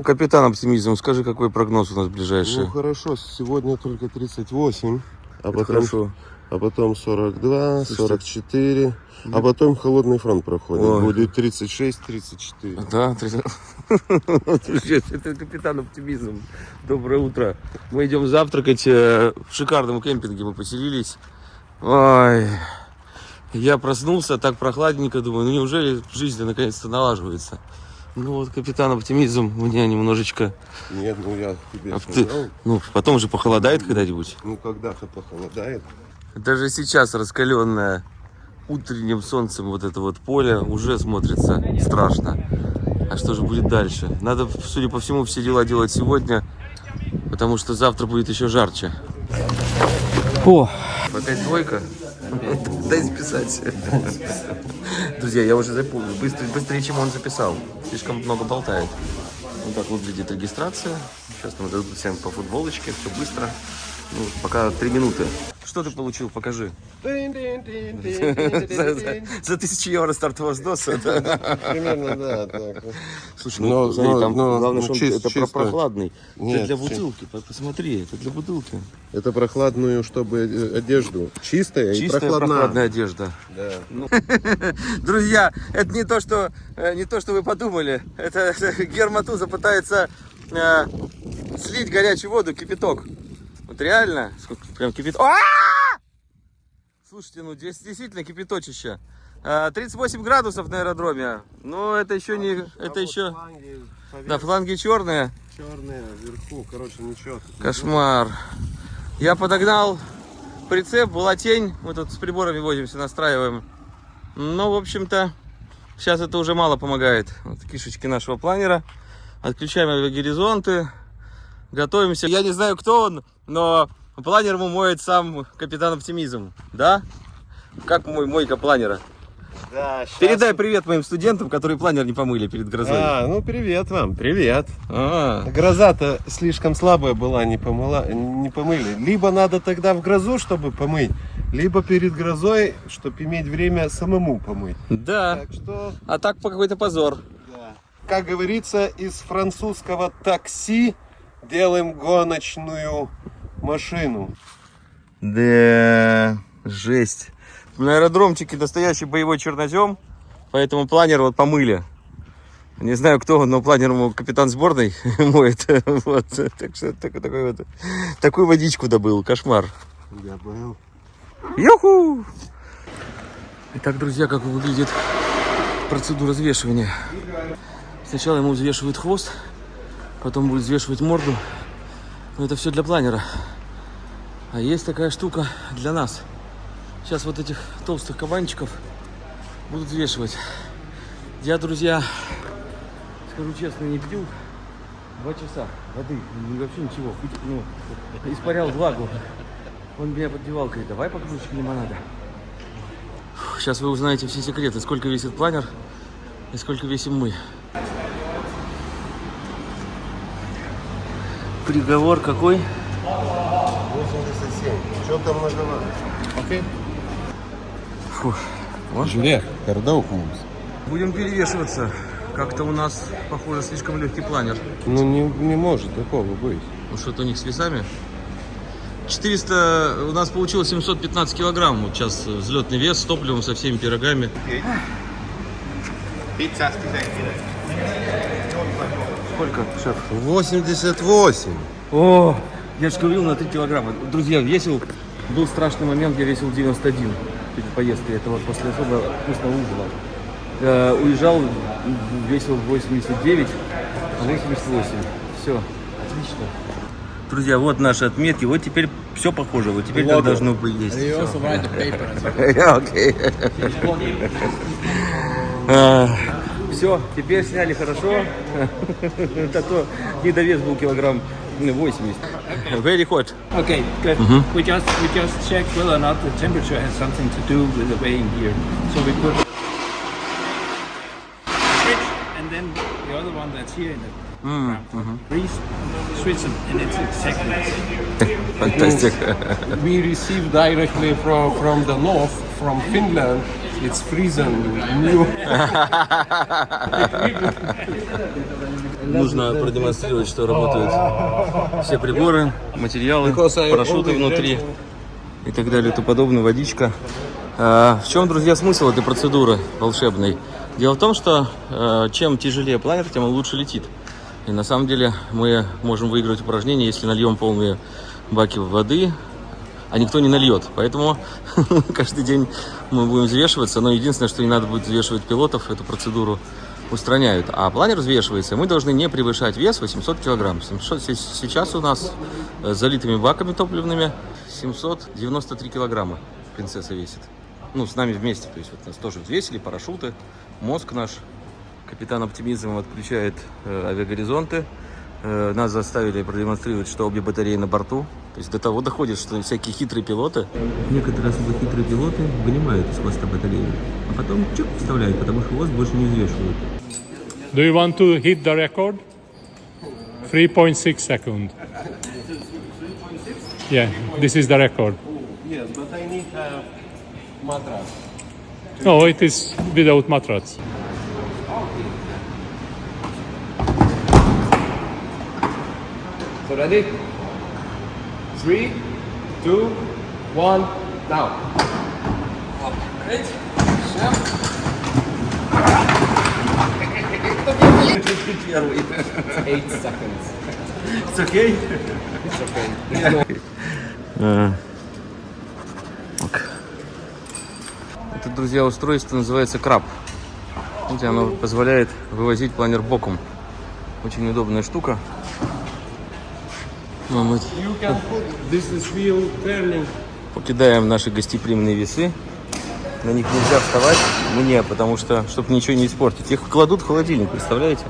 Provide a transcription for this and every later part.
Капитан оптимизм, скажи, какой прогноз у нас ближайший? Ну хорошо, сегодня только 38, а Это потом, хорошо. а потом 42, Слушайте. 44, а потом холодный фронт проходит. Ой. Будет 36, 34. Да, три- Слушай, это капитан оптимизм. Доброе утро. Мы идем завтракать э, в шикарном кемпинге. Мы поселились. Ой, я проснулся, так прохладненько, думаю, ну неужели жизнь наконец-то налаживается? Ну вот капитан оптимизм у меня немножечко... Нет, ну я тебе А сказал, ты- Ну, потом же похолодает когда-нибудь. ну когда-то похолодает. Даже сейчас раскаленное утренним солнцем вот это вот поле уже смотрится страшно. А что же будет дальше? Надо, судя по всему, все дела делать сегодня, потому что завтра будет еще жарче. О! Опять двойка? Дай записать. Друзья, я уже запомнил. Быстрее, быстрее, чем он записал. Слишком много болтает. Вот так выглядит регистрация. Сейчас нам дадут всем по футболочке. Все быстро. Ну, пока три минуты. Что ты получил? Покажи. За, за- за тысячу евро стартового сдоса. да. Примерно, да, так. Слушай, Но- ну, смотри, но- там но- главное, ну, что он- чис- это про- чисто. прохладный. Нет, это для бутылки. По- Посмотри, это для бутылки. Это прохладную, чтобы э, одежду. Чистая, и Чистая прохладная. прохладная одежда. Да. Друзья, это не то, что э, не то, что вы подумали. Это, это Герматуза пытается э, слить горячую воду, кипяток. Вот реально, сколько прям кипяток. А! Слушайте, ну здесь действительно кипяточище. Э, 38 градусов на аэродроме. Но это еще не, это еще, да, фланги черные. Черные вверху, короче, ничего. Кошмар. Я подогнал прицеп, была тень. Мы тут с приборами возимся, настраиваем. Ну, в общем-то, сейчас это уже мало помогает. Вот кишечки нашего планера. Отключаем авиагоризонты. Готовимся. Я не знаю, кто он, но планер ему моет сам капитан оптимизм. Да? Как мой мойка планера? Да, щас- Передай привет моим студентам, которые планер не помыли перед грозой. А, ну привет вам, привет. А, Гроза-то слишком слабая была, не, помыла, не помыли. Либо надо тогда в грозу, чтобы помыть, либо перед грозой, чтобы иметь время самому помыть. да. Так что, А так по какой-то позор. да. как говорится, из французского такси делаем гоночную машину. Да, жесть. На аэродромчике настоящий боевой чернозем, поэтому планер вот помыли. Не знаю, кто он, но планер ему капитан сборной моет. Вот, так что такой, такой вот, такую водичку добыл, кошмар. Я был. Юху! Итак, друзья, как выглядит процедура взвешивания. Сначала ему взвешивают хвост, потом будет взвешивать морду. Но это все для планера. А есть такая штука для нас. Сейчас вот этих толстых кабанчиков будут взвешивать. Я, друзья, скажу честно, не пью два часа воды, вообще ничего. Ну, испарял влагу. Он меня поддевал, говорит, давай по кружечке лимонада. Сейчас вы узнаете все секреты, сколько весит планер и сколько весим мы. Приговор какой? 87. Что там многовато? Окей. Фу. Жюре, кардаук Будем перевешиваться. Как-то у нас, похоже, слишком легкий планер. Ну не, не может такого быть. Ну что-то у них с весами. 400, у нас получилось 715 килограмм. Вот сейчас взлетный вес с топливом, со всеми пирогами. Сколько, шеф? 88. О, я же говорил на 3 килограмма. Друзья, весил, был страшный момент, я весил 91 перед поездкой. Это вот после особо вкусного ужина. Э, уезжал, весил 89, а 88. Все, отлично. Друзья, вот наши отметки. Вот теперь все похоже. Вот теперь как должно быть есть. Окей. Все, теперь сняли хорошо. А то недовес был килограмм 80. Very hot. Okay, good. We just we just check whether or not the temperature has something to do with the weighing here. So we put switch and then the other one that's here in the ground. Please switch it and it's exactly. Fantastic. we receive directly from, from the north, from Finland, It's freezing. Нужно продемонстрировать, что работают все приборы, материалы, парашюты внутри и так далее и тому подобное, водичка. А, В чем, друзья, смысл этой процедуры волшебной? Дело в том, что э, чем тяжелее планер, тем он лучше летит. И на самом деле мы можем выиграть упражнение, если нальем полные баки воды, а никто не нальет. Поэтому каждый день мы будем взвешиваться. Но единственное, что не надо будет взвешивать пилотов, эту процедуру устраняют. А планер взвешивается, мы должны не превышать вес 800 килограмм. 700 се- сейчас у нас э, с залитыми баками топливными 793 килограмма принцесса весит. Ну, с нами вместе. То есть вот нас тоже взвесили, парашюты, мозг наш. Капитан Оптимизм отключает э, авиагоризонты. Э, нас заставили продемонстрировать, что обе батареи на борту. То есть до того доходит, что всякие хитрые пилоты... Некоторые особо хитрые пилоты вынимают из хвоста батарею, а потом чук вставляют, потому что хвост больше не взвешивают. Do you want to hit the record? 3.6 second. Yeah, this is the record. Yes, but I need a mattress. No, it is without mattress. So ready? Three, two, one, now. Eight seconds. It's okay? It's okay. Ок. Это, друзья, устройство называется краб. Видите, оно позволяет вывозить планер боком. Очень удобная штука. Ну, мы You can put this is wheel turning. покидаем наши гостеприимные весы. На них нельзя вставать мне, потому что, чтобы ничего не испортить. Их кладут в холодильник, представляете?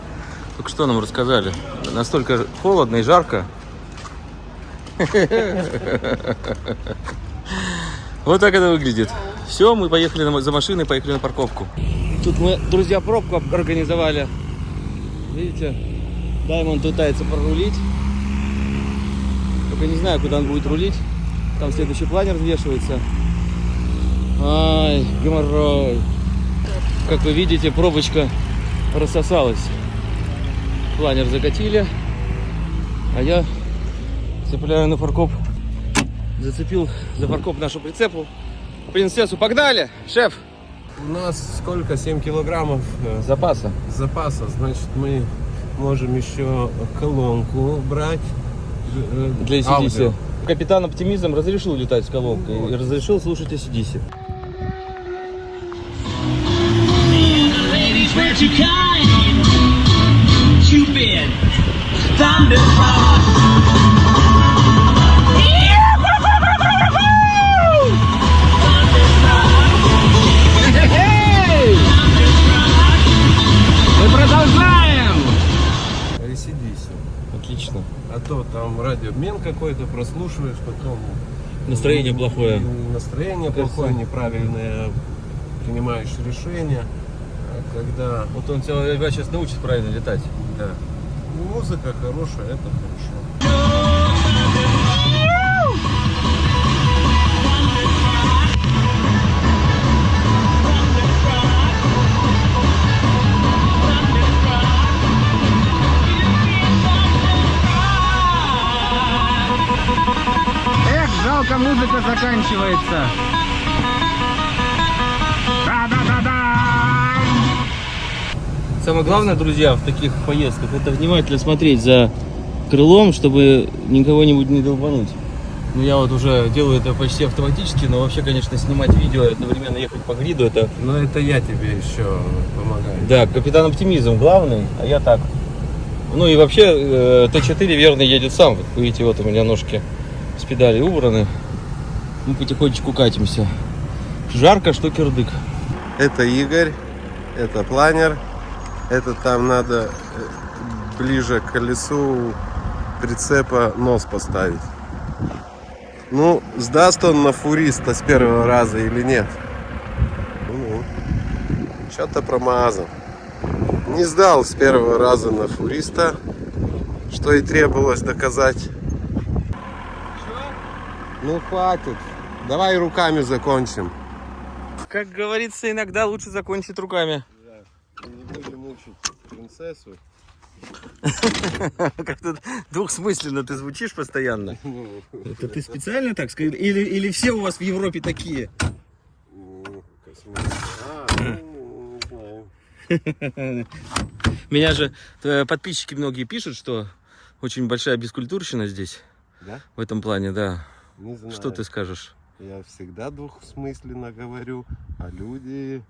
Только что нам рассказали. Настолько холодно и жарко. Вот так это выглядит. Все, мы поехали за машиной, поехали на парковку. Тут мы, друзья, пробку организовали. Видите, Даймонд пытается прорулить. Только не знаю, куда он будет рулить. Там следующий планер взвешивается. Ай, геморрой. Как вы видите, пробочка рассосалась. Планер закатили. А я цепляю на фаркоп. Зацепил за фаркоп нашу прицепу. Принцессу погнали, шеф. У нас сколько? 7 килограммов Запаса. запаса. Значит, мы можем еще колонку брать. Для ACDC. Капитан Оптимизм разрешил летать с колонкой и разрешил слушать ACDC. were too А то там радиообмен какой-то прослушиваешь, потом Настроение плохое. настроение Кажется. плохое, неправильное принимаешь решение. А когда Вот он тебя сейчас научит правильно летать. да, музыка хорошая, это хорошо. Жалко, музыка заканчивается. Да-да-да-да! Самое главное, друзья, в таких поездках, это внимательно смотреть за крылом, чтобы никого-нибудь не долбануть. Ну, я вот уже делаю это почти автоматически, но вообще, конечно, снимать видео и одновременно ехать по гриду, это... Но это я тебе еще помогаю. Да, капитан оптимизм главный, а я так. Ну и вообще, э, Т4 верно едет сам. Видите, вот у меня ножки с педали убраны. Мы потихонечку катимся. Жарко, что кирдык. Это Игорь, это планер. Это там надо э, ближе к колесу прицепа нос поставить. Ну, сдаст он на фуриста с первого раза или нет? Ну, что-то промазал. Не сдал с первого раза на фуриста, что и требовалось доказать. Ну, хватит. Давай руками закончим. Как говорится, иногда лучше закончить руками. Не будем мучить принцессу. Как-то двухсмысленно ты звучишь постоянно. Это ты специально так сказал? Или, или все у вас в Европе такие? ну. А, ну, не знаю. Меня же э, подписчики многие пишут, что очень большая бескультурщина здесь. Да? В этом плане, да. Не знаю. Что ты скажешь? Я всегда двухсмысленно говорю, а люди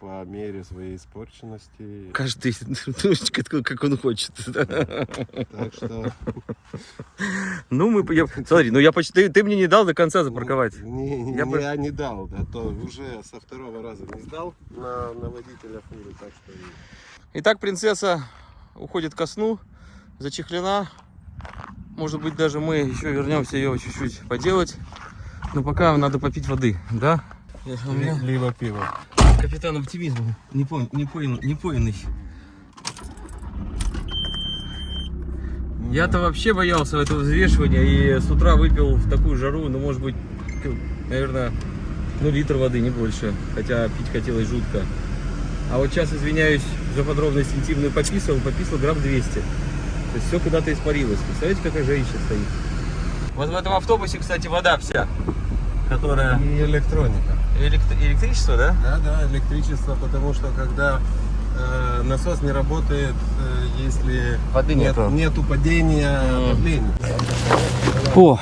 по мере своей испорченности. Каждый думает, как- как он хочет. Так что Ну, мы... я- смотри, ну я почти... Ты, ты мне не дал до конца запарковать. не, не- Я бы- я не дал, а то уже со второго раза не сдал на, на водителя фуры, так что Итак, принцесса уходит ко сну, зачехлена. Может быть, даже мы еще вернемся ее чуть-чуть поделать. Но пока надо попить воды, да? У меня либо пиво. капитан оптимизма не, пон, не, поин- не поиный. Я-то вообще боялся этого взвешивания и с утра выпил в такую жару, ну, может быть, наверное, ну, литр воды, не больше. Хотя пить хотелось жутко. А вот сейчас, извиняюсь за подробность интимную, пописал, пописал грамм 200. То есть все куда-то испарилось. Представляете, какая женщина стоит? Вот в этом автобусе, кстати, вода вся, которая... И электроника. Элект- Электричество, да? Да, да, электричество, потому что когда э, насос не работает, э, если Воды нет, нету. нету падения давления. О,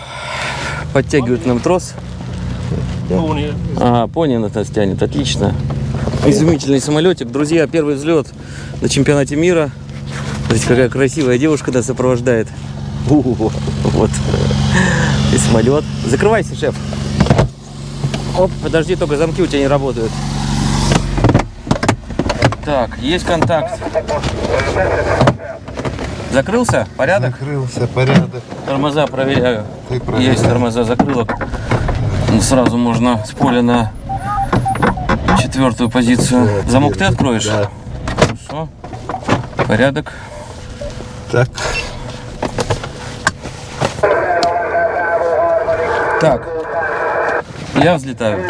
подтягивают нам трос. Пони на нас тянет, отлично. Изумительный самолетик. Друзья, первый взлет на чемпионате мира. Смотрите, какая красивая девушка нас сопровождает. У, вот. И самолет. Закрывайся, шеф. Оп, подожди, только замки у тебя не работают. Так, есть контакт. Закрылся? Порядок? Закрылся порядок. Тормоза проверяю. Ты. Есть тормоза закрылок. Ну, Сразу можно с поля на четвертую позицию. Замок ты откроешь? Да. Хорошо. Порядок. Так. Так. Я взлетаю.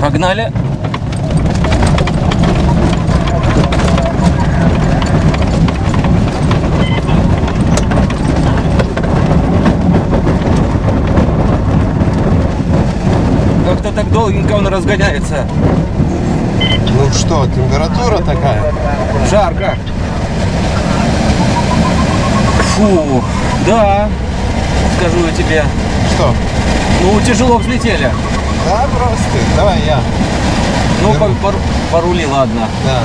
Погнали. Как-то так долгенько он разгоняется. Ну что, температура такая? Жарко. Фу, да, скажу я тебе. Что? Ну, тяжело взлетели. Да, просто. Давай я. Ну, по, по- порули, ладно. Да.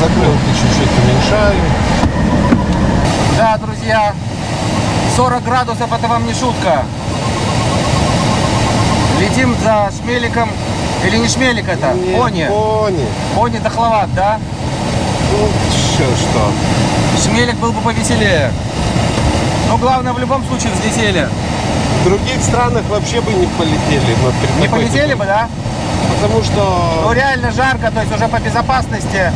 Закрылки чуть-чуть уменьшаю. Да, друзья, 40 градусов это вам не шутка. Летим за шмеликом. Или не шмелик это? Не, Пони. Пони. Пони дохловат, да? Ну, что, что? Шмелик был бы повеселее. Но главное, в любом случае взлетели. В других странах вообще бы не полетели. вот Не полетели бы, да? Потому Ну, что... реально жарко, то есть уже по безопасности.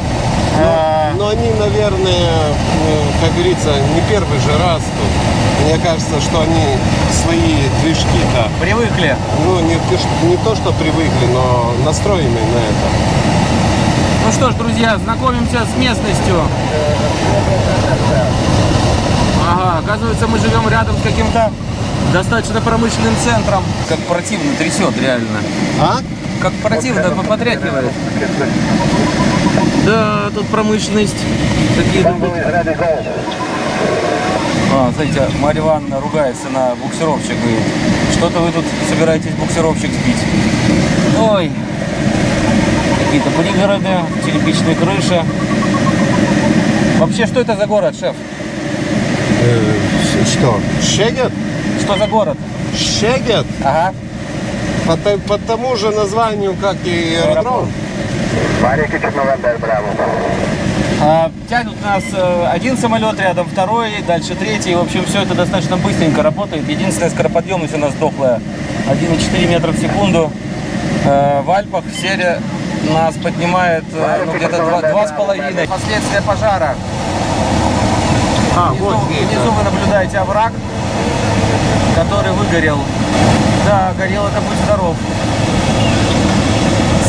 Э, Но они, наверное, э, как говорится, не первый же раз тут. Мне кажется, что они свои движки-то, привыкли. ну, не, то, что- не то, что привыкли, но настроены на это. Ну что ж, друзья, знакомимся с местностью. Ага, оказывается, мы живем рядом с каким-то достаточно промышленным центром. Как противно трясет, реально. А? Как противно потряхивает. Да, тут промышленность. Такие любят. А, смотрите, Марья Ивановна ругается на буксировщик. Говорит, что-то вы тут собираетесь буксировщик сбить. Ой, какие-то пригороды, черепичные крыши. Вообще, что это за город, шеф? Э, что? Шегет? Что за город? Шегет? Ага. По, по тому же названию, как и аэродром. А, тянут нас э, один самолет рядом, второй, дальше третий. В общем, все это достаточно быстренько работает. Единственная скороподъемность у нас дохлая. 1,4 метра в секунду. Э, в Альпах серия нас поднимает э, ну, где-то два- два с половиной. Последствия пожара. А, Внизу, внизу вы наблюдаете овраг. который выгорел. Да, горел это будь здоров.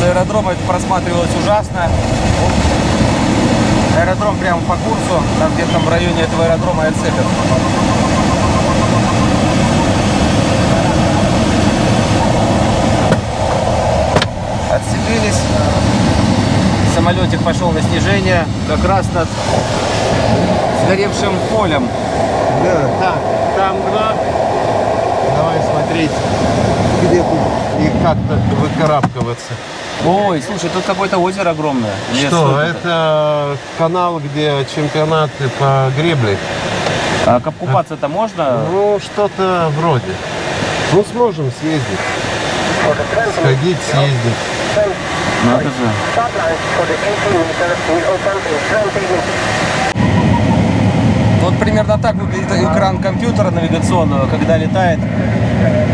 С аэродрома это просматривалось ужасно. Аэродром прямо по курсу, там где-то в районе этого аэродрома и отцепят. Отцепились. Самолетик пошел на снижение как раз над сгоревшим полем. Да, там град. Давай смотреть, где тут и как-то выкарабкиваться. Ой, слушай, тут какое-то озеро огромное. Или Что, это? это канал, где чемпионаты по гребле? А купаться-то можно? Ну, что-то вроде. Ну, сможем съездить. Сходить, съездить. Надо же. Вот примерно так выглядит экран компьютера навигационного, когда летает.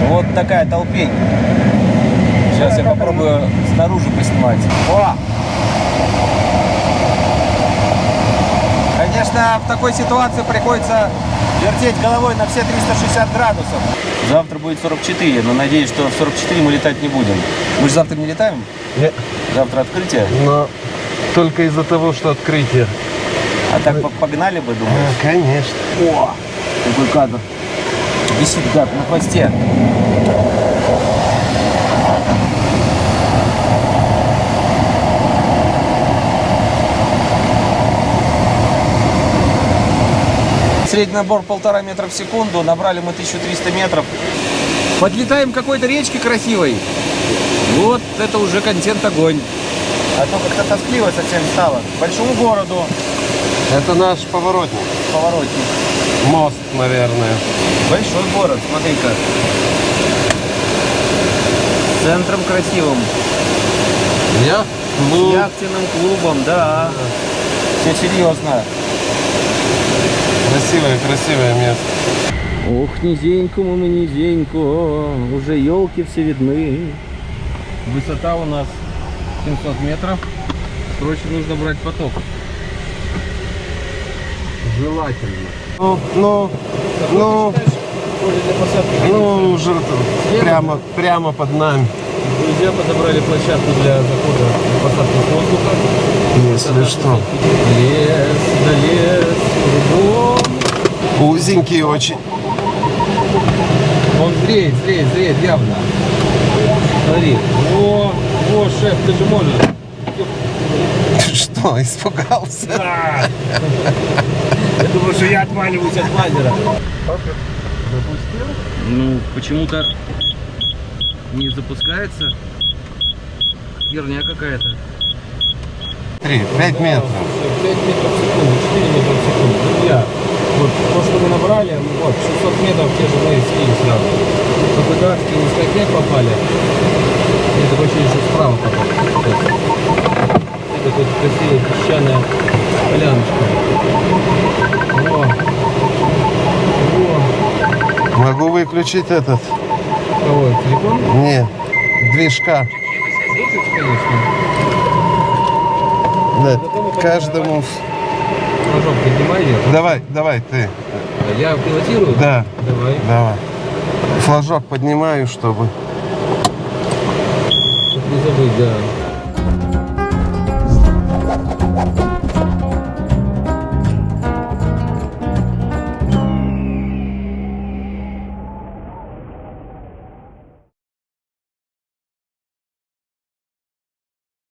Вот такая толпень. Сейчас я попробую снаружи поснимать. О! Конечно, в такой ситуации приходится вертеть головой на все 360 градусов. Завтра будет 44, но надеюсь, что в 44 мы летать не будем. Мы же завтра не летаем? Нет. Завтра открытие. Но только из-за того, что открытие. А так по- погнали бы, думаю. А, конечно. О, какой кадр. Висит гад на хвосте. Средний набор полтора метра в секунду. Набрали мы 1300 метров. Подлетаем к какой-то речке красивой. Вот это уже контент огонь. А то как-то тоскливо совсем стало. К большому городу. Это наш поворотник. Поворотник. Мост, наверное. Большой город, смотри-ка. Центром красивым. Я? С Ну, яхтенным клубом, да. Все серьезно. Красивое, красивое место. Ох, низенько мы низенько, уже елки все видны. Высота у нас 700 метров. Срочно нужно брать поток. Желательно. Ну, ну, ну, ну, уже прямо, прямо под нами. Друзья подобрали площадку для захода посадку воздуха. Если что. Лес, да лес, кругом. Узенький очень. Он зреет, зреет, зреет явно. Смотри. О, о, шеф, ты же можешь. Что, испугался? Я думаю, что я отваливаюсь от лазера. Ну, почему-то не запускается. Херня какая-то. Три, пять метров. 5 метров в секунду, 4 метра в секунду. Друзья, вот то, что мы набрали, вот 600 метров те же мы слили сразу. Только датские низкотек попали. Это вообще еще справа попали. Это тут красивая песчаная поляночка. О, о, Могу выключить этот? кого, телефон? Не, движка. Выключи, конечно. Да, каждому. Флажок поднимай вверх. Давай, давай, ты. Я пилотирую? Да, Давай. давай. Флажок поднимаю, чтобы. Чтоб не забыть, да.